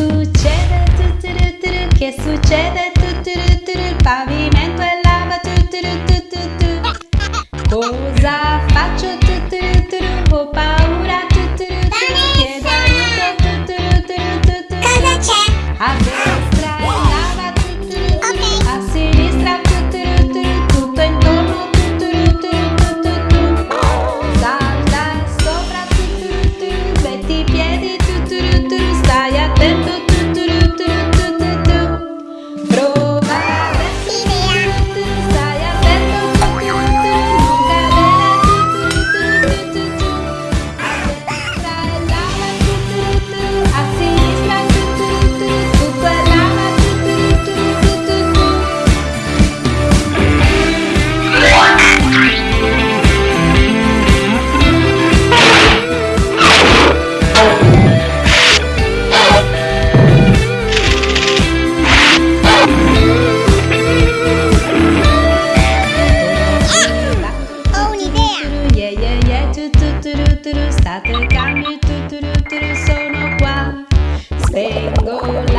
Che succede? Tutturuturu, che succede? Tutturuturu, il pavimento è lava. Tutturuturu, Cosa faccio? Tutturuturu, ho paura. Tutturuturu, chiedo aiuto. Tutturuturu, Cosa c'è? Tu, state calmi, tu, sono qua. Spengo